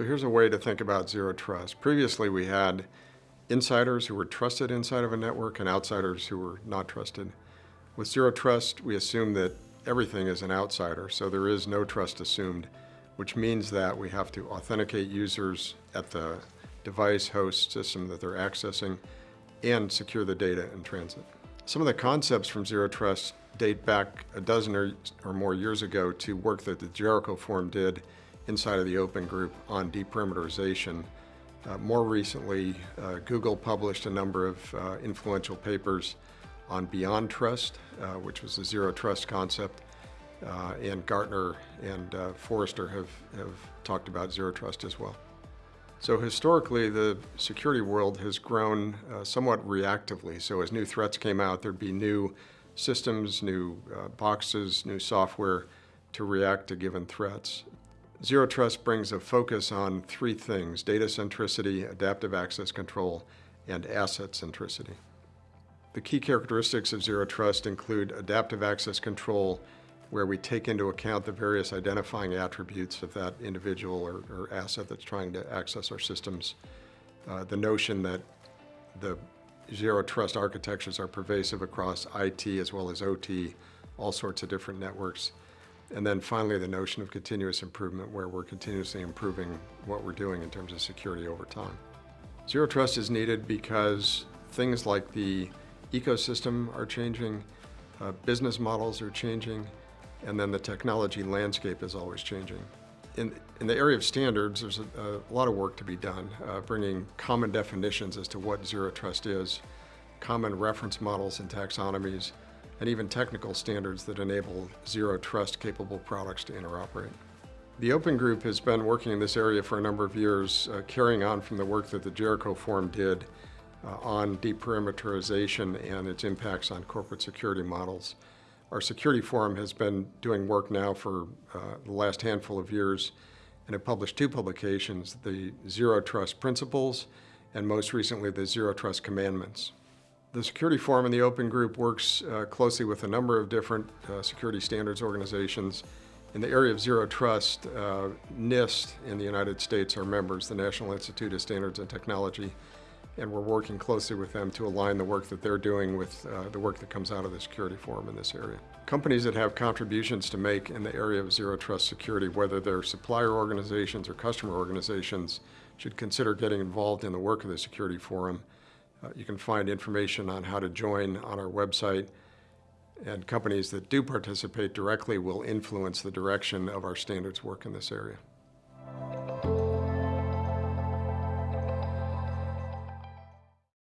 So here's a way to think about zero trust. Previously, we had insiders who were trusted inside of a network and outsiders who were not trusted. With zero trust, we assume that everything is an outsider, so there is no trust assumed, which means that we have to authenticate users at the device host system that they're accessing and secure the data in transit. Some of the concepts from Zero Trust date back a dozen or, or more years ago to work that the Jericho Forum did inside of the Open Group on deperimeterization. Uh, more recently, uh, Google published a number of uh, influential papers on Beyond Trust, uh, which was the zero trust concept, uh, and Gartner and uh, Forrester have, have talked about zero trust as well. So historically, the security world has grown somewhat reactively. So as new threats came out, there'd be new systems, new boxes, new software to react to given threats. Zero Trust brings a focus on three things, data centricity, adaptive access control, and asset centricity. The key characteristics of Zero Trust include adaptive access control, where we take into account the various identifying attributes of that individual or, or asset that's trying to access our systems. Uh, the notion that the zero trust architectures are pervasive across IT as well as OT, all sorts of different networks. And then finally, the notion of continuous improvement, where we're continuously improving what we're doing in terms of security over time. Zero trust is needed because things like the ecosystem are changing, uh, business models are changing, and then the technology landscape is always changing. In, in the area of standards, there's a, a lot of work to be done, uh, bringing common definitions as to what zero trust is, common reference models and taxonomies, and even technical standards that enable zero trust capable products to interoperate. The Open Group has been working in this area for a number of years, uh, carrying on from the work that the Jericho Forum did uh, on deperimeterization and its impacts on corporate security models. Our security forum has been doing work now for uh, the last handful of years and have published two publications, the Zero Trust Principles and most recently the Zero Trust Commandments. The Security Forum and the Open Group works uh, closely with a number of different uh, security standards organizations. In the area of zero trust, uh, NIST in the United States are members, the National Institute of Standards and Technology, and we're working closely with them to align the work that they're doing with uh, the work that comes out of the Security Forum in this area. Companies that have contributions to make in the area of zero trust security, whether they're supplier organizations or customer organizations, should consider getting involved in the work of the Security Forum. Uh, you can find information on how to join on our website, and companies that do participate directly will influence the direction of our standards work in this area.